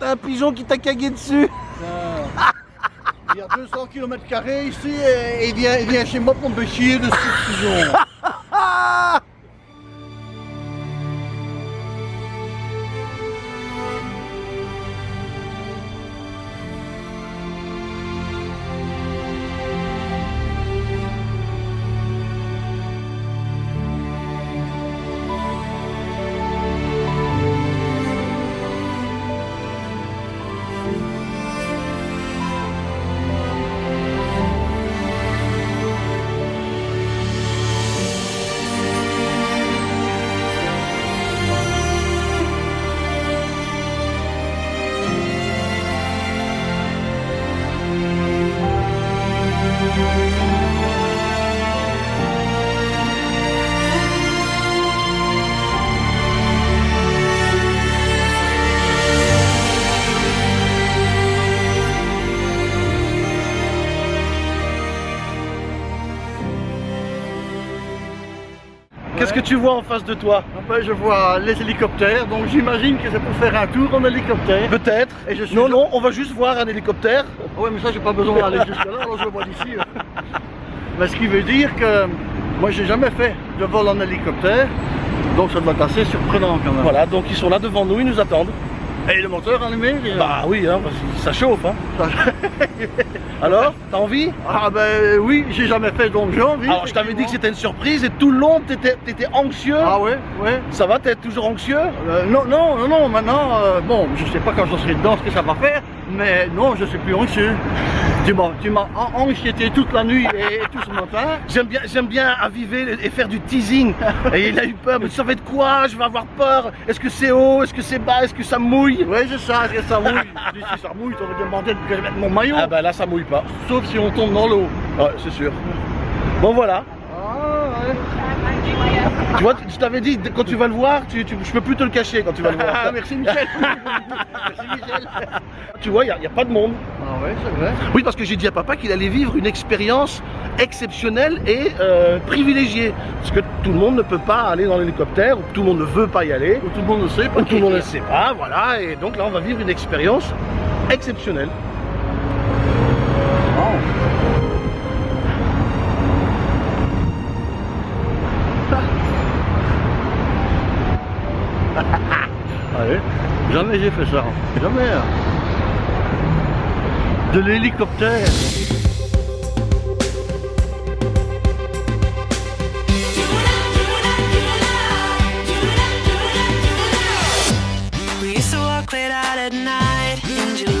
T'as un pigeon qui t'a cagué dessus Il y a 200 km ici et il vient, chez moi pour me chier de ce pigeon. Qu'est-ce que tu vois en face de toi Enfin, je vois les hélicoptères, donc j'imagine que c'est pour faire un tour en hélicoptère. Peut-être. Et je suis Non, non, on va juste voir un hélicoptère. Ah ouais, mais ça, j'ai pas besoin d'aller jusque là, alors je le vois d'ici. hein. Mais ce qui veut dire que moi, j'ai jamais fait de vol en hélicoptère, donc ça doit être assez surprenant quand même. Voilà, donc ils sont là devant nous, ils nous attendent. Et le moteur allumé déjà Bah oui, hein, parce que ça chauffe. Hein. Alors, t'as envie? Ah ben oui, j'ai jamais fait, donc j'ai envie. Alors, je t'avais dit que c'était une surprise et tout le long, t'étais étais anxieux. Ah ouais, ouais. Ça va, t'es toujours anxieux? Euh, non, non, non, non, maintenant, euh, bon, je sais pas quand je serai dedans ce que ça va faire, mais non, je suis plus anxieux. Tu m'as, anxiété toute la nuit et, tout ce matin. J'aime bien, j'aime bien aviver et faire du teasing. Et il a eu peur, mais ça va être quoi? Je vais avoir peur. Est-ce que c'est haut? Est-ce que c'est bas? Est-ce que ça mouille? Ouais, je sais, est-ce que ça mouille? Si ça mouille, t'aurais demandé de mettre mon maillot, Ah bah là, ça mouille pas. sauf si on tombe dans l'eau. Ouais, c'est sûr. Bon voilà. Ah ouais. Tu vois, je t'avais dit, quand tu vas le voir, tu, tu- je peux plus te le cacher quand tu vas le voir. Ah, merci Michel. merci Michel. tu vois, il n'y a, pas de monde. Ah ouais, c'est vrai. Oui, parce que j'ai dit à papa qu'il allait vivre une expérience exceptionnelle et euh, privilégiée. Parce que tout le monde ne peut pas aller dans l'hélicoptère, ou tout le monde ne veut pas y aller, Ou tout le monde le sait, pas ou tout le monde ne sait pas, voilà. Et donc là, on va vivre une expérience exceptionnelle. Jamais j'ai fait ça. Jamais. hein. De l'hélicoptère. Night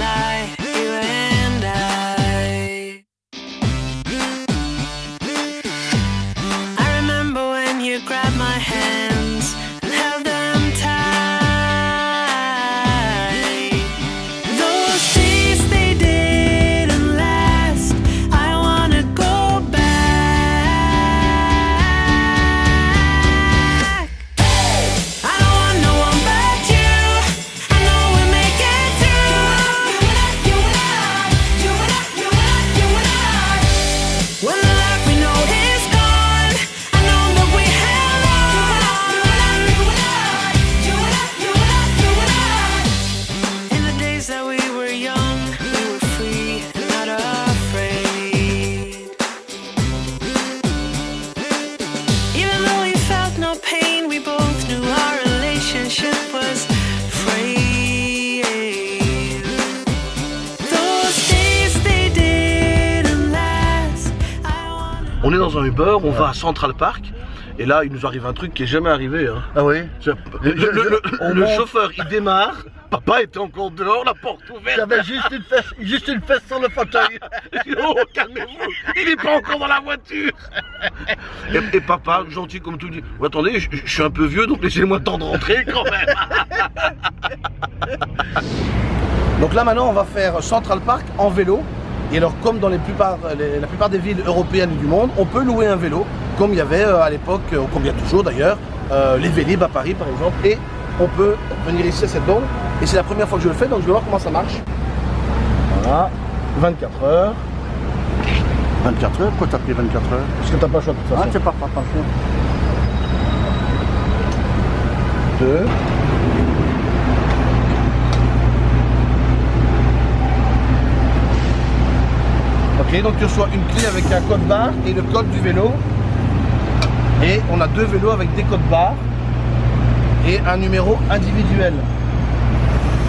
On va à Central Park. Et là, il nous arrive un truc qui est jamais arrivé. hein. Ah oui Le, le- le- On le monte. chauffeur, il démarre. Papa était encore dehors, la porte ouverte. J'avais juste une fesse, juste une fesse sur le fauteuil. Oh, calmez-vous, il n'est pas encore dans la voiture. Et, et papa, gentil comme tout, dit Attendez, je, je suis un peu vieux, donc laissez-moi le temps de rentrer quand même. donc là, maintenant, on va faire Central Park en vélo. Et alors, comme dans la plupart des villes européennes du monde, on peut louer un vélo, comme il y avait euh, à l'époque, euh, ou comme il y a toujours d'ailleurs, euh, les Vélib à Paris par exemple. Et on peut venir ici à cette borne. Et c'est la première fois que je le fais, donc je vais voir comment ça marche. Voilà, 24 heures. 24 heures? Pourquoi t'as pris 24 heures? Parce que t'as pas le choix de toute ah, façon. Ah, t'es pas, pas, pas, 2, Ok, donc tu reçois une clé avec un code barre et le code du vélo. Et on a deux vélos avec des codes barres et un numéro individuel.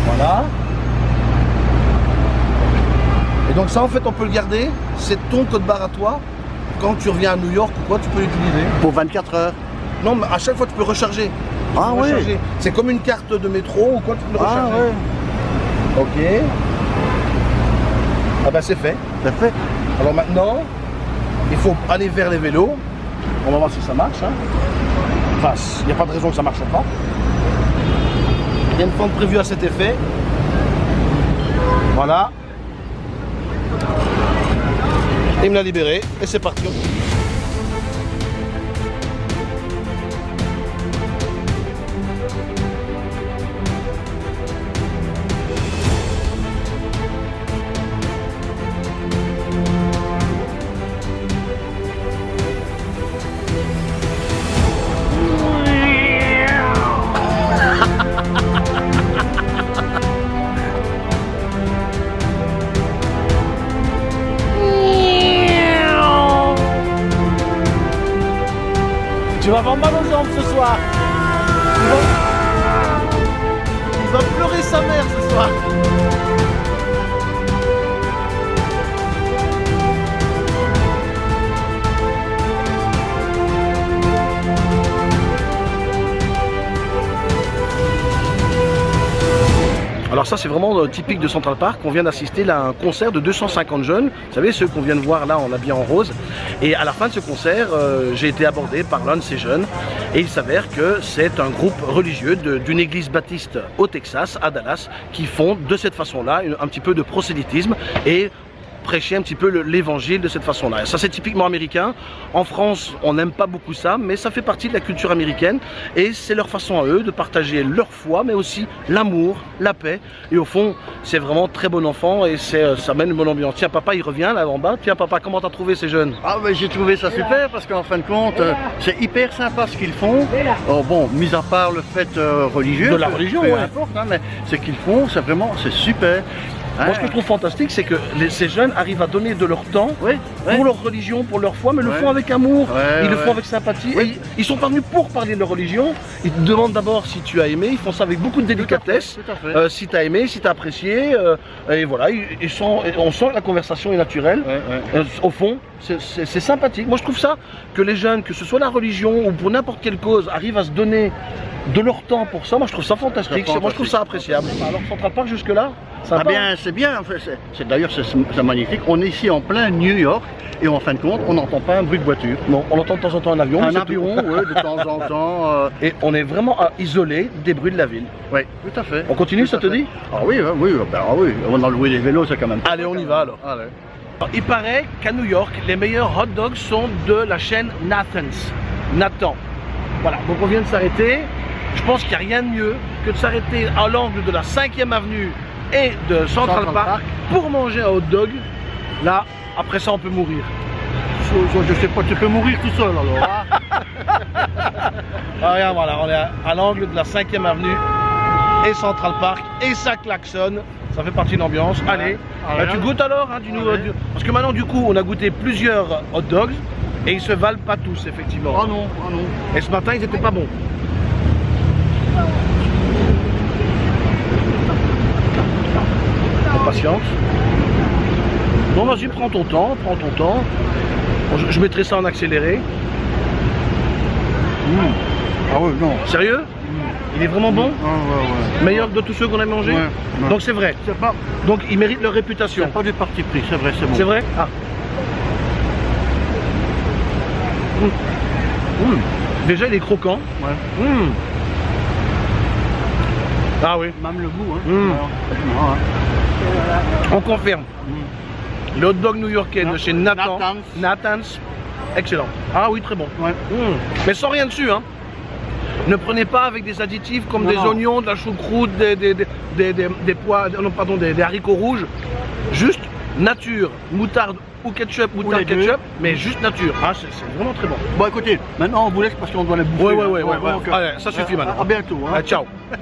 Voilà. Et donc ça en fait on peut le garder, c'est ton code barre à toi. Quand tu reviens à New York ou quoi, tu peux l'utiliser. Pour 24 heures. Non, mais à chaque fois tu peux recharger. Ah peux oui. C'est comme une carte de métro ou quoi, tu peux le Ah recharger. ouais. Ok. Ah bah c'est fait. C'est fait. Alors maintenant, il faut aller vers les vélos. On va voir si ça marche. hein. Enfin, il n'y a pas de raison que ça ne marche pas. Il y a une fente prévue à cet effet. Voilà. Il me l'a libéré et c'est parti. Ça c'est vraiment euh, typique de Central Park. On vient d'assister à un concert de 250 jeunes. Vous savez ceux qu'on vient de voir là en habillé en rose. Et à la fin de ce concert, euh, j'ai été abordé par l'un de ces jeunes. Et il s'avère que c'est un groupe religieux d'une église baptiste au Texas, à Dallas, qui font de cette façon-là un petit peu de prosélytisme et prêcher un petit peu le- l'évangile de cette façon-là. Ça c'est typiquement américain. En France, on n'aime pas beaucoup ça, mais ça fait partie de la culture américaine et c'est leur façon à eux de partager leur foi, mais aussi l'amour, la paix. Et au fond, c'est vraiment très bon enfant et euh, ça mène une bonne ambiance. Tiens, papa, il revient là en bas. Tiens, papa, comment t'as trouvé ces jeunes? Ah mais j'ai trouvé ça super parce qu'en fin de compte, euh, c'est hyper sympa ce qu'ils font. Oh, bon, mis à part le fait euh, religieux. De la religion, peu ouais. importe, hein, mais ce qu'ils font, c'est vraiment, c'est super. Moi, ce que je trouve fantastique, c'est que les- ces jeunes arrivent à donner de leur temps pour leur religion, pour leur foi, mais le font avec amour, ils le font avec sympathie. Et ils sont pas venus pour parler de leur religion, ils te demandent d'abord si tu as aimé, ils font ça avec beaucoup de délicatesse. Tout à fait. Euh, si tu as aimé, si tu as apprécié, euh, et voilà, ils, ils sont, on sent que la conversation est naturelle. Euh, au fond, c'est sympathique. Moi, je trouve ça que les jeunes, que ce soit la religion ou pour n'importe quelle cause, arrivent à se donner de leur temps pour ça. Moi, je trouve ça fantastique. Moi, je trouve ça appréciable. Alors, Central Park jusque-là, Ah bien, c'est bien, en fait, c'est- d'ailleurs c'est magnifique. On est ici en plein New York et en fin de compte, on n'entend pas un bruit de voiture. Non, on entend de temps en temps un avion. Un avion, ouais, de temps en temps. euh, Et on est vraiment isolé des bruits de la ville. oui, tout à fait. On continue, Tout ça te fait. dit? Ah oui, ah oui, ah ben, ah oui, on a loué des vélos, c'est quand même. Allez, on y va alors. Allez. Il paraît qu'à New York, les meilleurs hot dogs sont de la chaîne Nathan's. Nathan. Voilà, donc on vient de s'arrêter. Je pense qu'il n'y a rien de mieux que de s'arrêter à l'angle de la 5e avenue et de Central, Central Park, Park. pour manger un hot dog. Là, après ça, on peut mourir. Je, sais pas, tu peux mourir tout seul alors. hein. Ah, regarde, voilà, on est à, à l'angle de la 5e avenue et Central Park et ça klaxonne. Ça fait partie de l'ambiance. Allez, Ah, bah, tu goûtes alors hein, du nouveau- du- Parce que maintenant, du coup, on a goûté plusieurs hot dogs et ils se valent pas tous, effectivement. Ah non, ah non. Et ce matin, ils étaient pas bons. Bon, vas-y, prends ton temps, prends ton temps. Bon, je, je mettrai ça en accéléré. Ah oui, non. Sérieux? Il est vraiment bon? Ah, ouais, ouais. Meilleur que de tous ceux qu'on a mangés? Ouais, ouais. Donc c'est vrai. Pas, Donc ils méritent leur réputation. c'est pas du parti pris, c'est vrai, c'est bon. C'est vrai? Ah. Mmh. Mmh. Déjà, il est croquant. Ouais. Ah oui, Même le goût, hein. Mm. Ouais. Ah, on confirme. Le hot dog new-yorkais de chez Nathan. Nathan's. Nathan's. Excellent. Ah oui, très bon. Ouais. Mmh. Mais sans rien dessus, hein. Ne prenez pas avec des additifs comme Non, des non. oignons, de la choucroute, des, des, pois, non, pardon, des haricots rouges. Juste nature, moutarde ou ketchup, moutarde, les deux. ketchup, mais juste nature. Ah, c'est vraiment très bon. Bon écoutez, maintenant on vous laisse parce qu'on doit les bouffer. Ouais, ouais, ouais, ouais, euh, Allez, ça suffit maintenant. À bientôt. hein. Ah, ciao.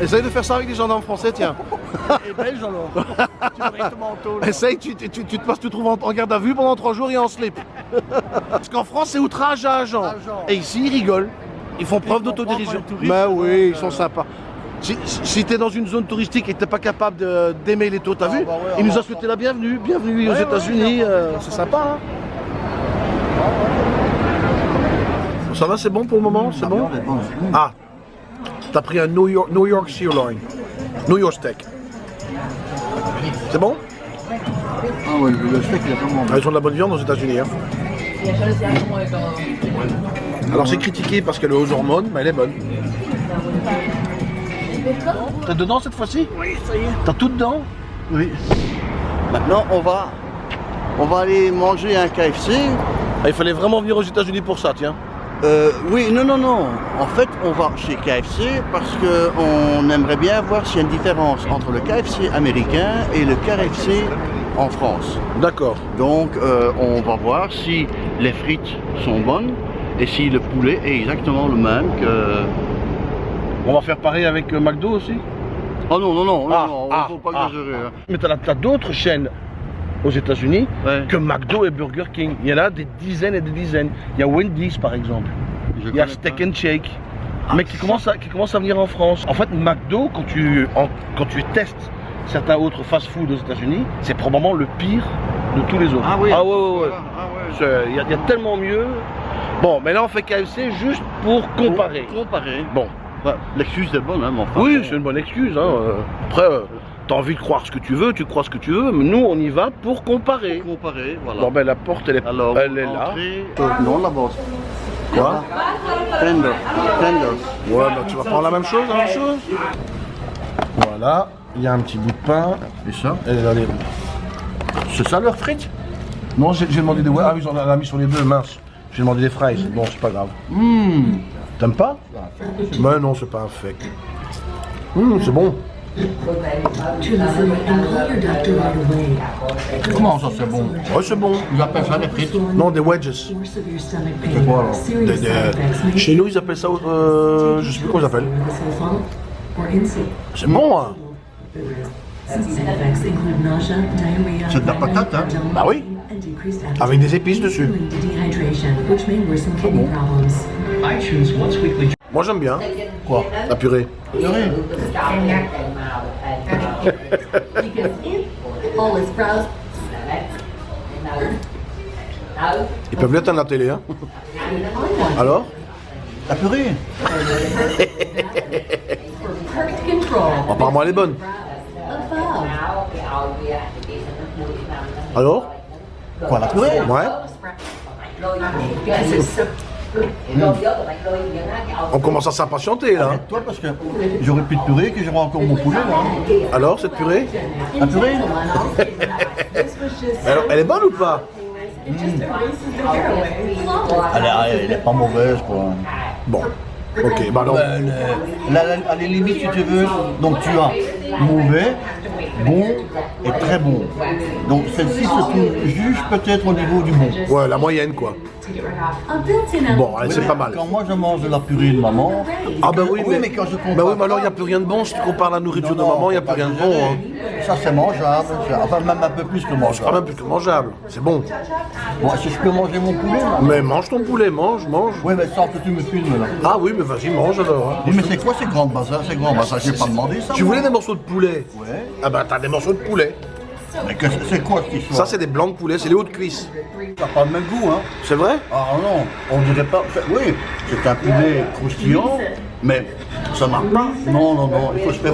Essaye de faire ça avec des gendarmes français, tiens. Et belge alors Tu vas directement en tôle. Essaye, tu, tu, tu, tu te passes, tu te trouves en, en garde à vue pendant trois jours et en slip. Parce qu'en France, c'est outrage à agent. Agent. Et ici, ils rigolent. Ils font preuve d'autodérision. Bah oui, ils sont sympas. Si, si tu es dans une zone touristique et que tu pas capable d'aimer les taux, t'as Ah, vu bah ouais, Il nous va a souhaité la bienvenue. Bienvenue aux Ouais, États-Unis. euh, c'est sympa, hein Ça va, c'est bon pour le moment C'est bon? Ah, t'as pris un New York, New York sirloin. New York steak. C'est bon? Ah ouais, le steak il est vraiment Ah, Ils ont de la bonne viande aux États-Unis. hein. Alors c'est critiqué parce qu'elle est aux hormones, mais elle est bonne. T'es dedans cette fois-ci? Oui, ça y est. T'as tout dedans? Oui. Maintenant, on va, on va aller manger un KFC. Ah, Il fallait vraiment venir aux États-Unis pour ça, tiens. Euh, oui, non, non, non. En fait, on va chez KFC parce qu'on aimerait bien voir s'il y a une différence entre le KFC américain et le KFC en France. D'accord. Donc, euh, on va voir si les frites sont bonnes et si le poulet est exactement le même que. On va faire pareil avec euh, McDo aussi? Oh non, non, non, Ah, non, non, ah, faut pas ah. exagérer. hein. Mais t'as t'as d'autres chaînes aux États-Unis Ouais. que McDo et Burger King. Il y en a des dizaines et des dizaines. Il y a Wendy's par exemple. Je Il y a Steak pas. and Shake. mais qui commence, à, qui commence à venir en France. En fait, McDo, quand tu, en- quand tu testes certains autres fast-food aux États-Unis, c'est probablement le pire de tous les autres. Ah oui. Ah ouais, ouais, ouais. Ah ouais. Il y, a- il y a tellement mieux. Bon, mais là on fait KFC juste pour comparer. Pour comparer. Bon, L'excuse est bonne, hein, enfin. oui, c'est une bonne excuse. hein. Après, euh, t'as envie de croire ce que tu veux, tu crois ce que tu veux, mais nous on y va pour comparer. Pour comparer, voilà. Bon, ben la porte elle est, Alors, elle est là. Euh, non, là-bas. Quoi Tender. Tender. Ouais, bah tu vas prendre la même chose, la même chose. Voilà, il y a un petit bout de pain. Et ça Elle est dans les- C'est ça leur frites? Non, j'ai demandé des. Ah oui, on l'a mis sur les deux, mince. J'ai demandé des fraises. Bon, c'est pas grave. Hum. T'aimes pas? Mais non, c'est pas un fake. Hum, c'est bon. To listen and call your doctor right away. Comment ça, c'est bon? Ouais, c'est bon. Ils appellent ça des frites? Non, des wedges. C'est quoi, alors? Des- may Chez nous, ils appellent ça. Euh, je sais plus comment ils appellent. C'est bon, hein? C'est de la patate, hein? Bah oui. Avec des épices dessus. leading to Moi, j'aime bien. Quoi La purée. Browsed Ils peuvent l'éteindre la télé, hein Alors La purée. Apparemment, elle est bonne. Alors Quoi, la purée? Ouais So On commence à s'impatienter, là. Toi, parce que j'aurais plus de purée que j'aurais encore mon poulet, là. Alors, cette purée? La purée? Alors, elle est bonne ou pas? Flawless. elle, est- elle est pas mauvaise, quoi. Bon. Ok, bah non. Ben, la- à la limite, si tu veux, donc tu as mauvais, bon et très bon. Donc celle-ci se trouve juste peut-être au niveau du bon. Ouais, la moyenne, quoi. Bon, c'est pas mal. Quand moi je mange de la purée de maman, Ah bah oui, Oui, mais, mais quand je compare bah oui, mais alors il n'y a plus rien de bon si tu compares la nourriture Non, de maman, il n'y a plus rien de bon. hein. Ça c'est mangeable, enfin même un peu plus que C'est quand mangeable. même plutôt mangeable, c'est bon. Bon, si je peux manger mon poulet là Mais mange ton poulet, mange, mange. Oui, mais sans que tu me filmes là. Ah oui, mais vas-y, mange alors. hein. Oui, mais c'est quoi ces grandes bazars Ces grands bazars, j'ai pas demandé ça. Tu moi. voulais des morceaux de poulet? Ouais. Ah bah t'as des morceaux de poulet. Mais que- c'est quoi cette histoire Ça c'est des blancs de poulet, c'est les hauts de cuisse. Ça n'a pas le même goût, hein C'est vrai Ah non, on dirait pas. oui, c'est un poulet croustillant, mais ça n'a pas. Non, non, non, il faut se faire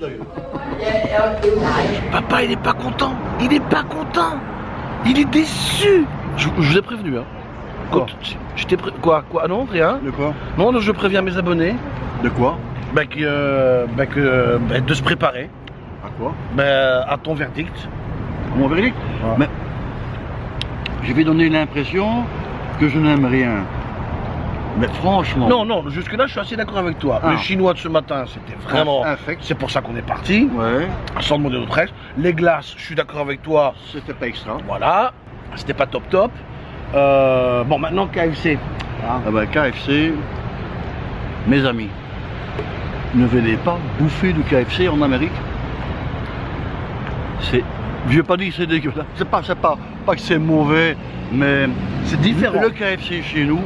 d'ailleurs. Papa il est pas content, il est pas content. Il est déçu. Je, je vous ai prévenu hein. Quoi je t'ai pré- Quoi Quoi Ah Non, rien. De quoi Non, non, je préviens mes abonnés De quoi bah, que, euh, bah, que, bah, de se préparer À quoi bah, à ton verdict. Mon verdict Ouais. Mais je vais donner l'impression que je n'aime rien. Mais franchement. Non, non, jusque-là, je suis assez d'accord avec toi. Ah. Le chinois de ce matin, c'était vraiment. Infect. C'est pour ça qu'on est parti, Ouais, sans demander d'autres règles. Les glaces, je suis d'accord avec toi. c'était pas extra. Voilà, c'était pas top top. Euh, bon, maintenant KFC. Ah ben KFC, mes amis. ne venez pas bouffer du KFC en Amérique. C'est. Je vais pas dire que c'est dégueulasse. C'est pas, pas, pas que c'est mauvais, mais C'est différent. Le KFC chez nous.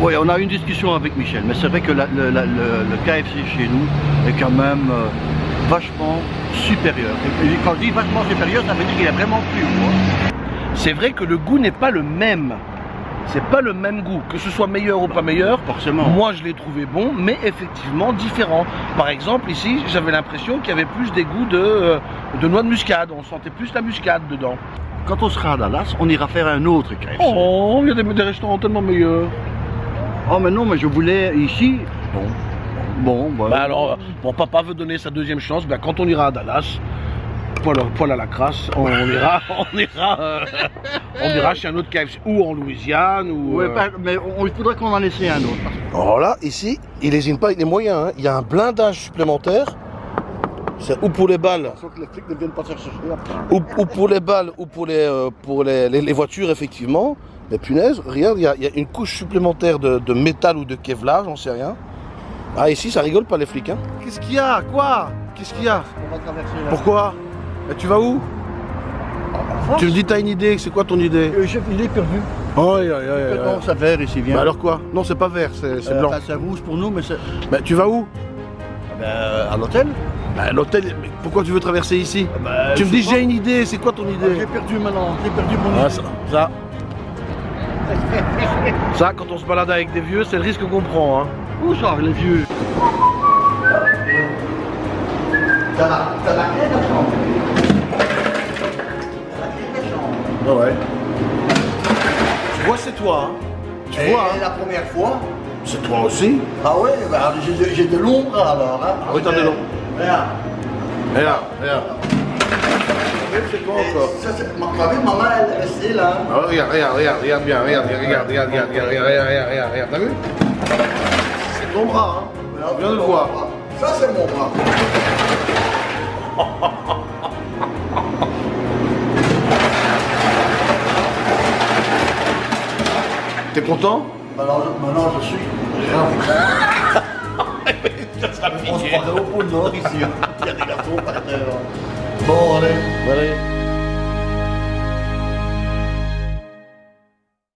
Oui, on a eu une discussion avec Michel, mais c'est vrai que la- le, la- le- le KFC chez nous est quand même euh, vachement supérieur. Et quand je dis vachement supérieur, ça veut dire qu'il est vraiment plus hein. C'est vrai que le goût n'est pas le même. C'est pas le même goût. Que ce soit meilleur ou pas meilleur, Forcément. moi je l'ai trouvé bon, mais effectivement différent. Par exemple, ici, j'avais l'impression qu'il y avait plus des goûts de, euh, de noix de muscade. On sentait plus la muscade dedans. Quand on sera à Dallas, on ira faire un autre KFC. Oh, il y a des, des restaurants tellement meilleurs. Oh, mais non, mais je voulais ici. Bon. Bon, voilà. Bah alors, euh, mon papa veut donner sa deuxième chance. Bah, quand on ira à Dallas, poil, poil à la crasse, on, on ira, on ira, euh, on ira chez un autre KFC ou en Louisiane ou. Ouais, euh, pas- mais on- il faudrait qu'on en essaie un autre. Alors là, ici, il n'hésite pas avec les moyens. hein. Il y a un blindage supplémentaire. C'est ou pour les balles, Sauf que les flics ne viennent pas chercher après. ou, ou pour les balles, ou pour les, euh, pour les, les- les voitures, effectivement. Mais punaise, regarde, il y a, il y a une couche supplémentaire de, de métal ou de Kevlar, j'en sais rien. Ah, ici, ça rigole pas les flics. Hein. Qu'est-ce qu'il y a? Quoi? Qu'est-ce qu'il y a? On va traverser là. Pourquoi? Et tu vas où Tu me dis, t'as une idée, c'est quoi ton idée Euh, je- Il est perdu. Oh, aïe, aïe, aïe, aïe. Non, ça vert ici, viens. Bah alors quoi Non, c'est pas vert, c'est Euh, blanc. enfin, c'est rouge pour nous, mais c'est. Bah, tu vas où Ben, à l'hôtel Bah, l'hôtel, mais pourquoi tu veux traverser ici Bah, Tu me dis j'ai une idée, c'est quoi ton Ah, idée J'ai perdu maintenant, j'ai perdu mon Ah, idée. ça, ça. Ça, quand on se balade avec des vieux, c'est le risque qu'on prend. Hein. Où ça, les vieux? Ça va, ça va ouais. Tu vois, c'est toi. Hein. Tu vois, hein. la première fois c'est toi aussi. Ah ouais, bah, j'ai de- de l'ombre alors. Hein. Ah oui, t'as de l'ombre. Regarde. Regarde, regarde. C'est quoi encore Ça, c'est ma ma maman, elle est restée là. Ah, Regarde, regarde, regarde, regarde bien, regarde, regarde, regarde, regarde, regarde, regarde, regarde, regarde, regarde, regarde, t'as vu C'est ton bras, hein. Vient de le voir. Ça, c'est mon bras. T'es content Maintenant, je, maintenant, je suis. On se croirait au pôle Nord ici. Il y a des garçons par terre. Bon, allez. Allez.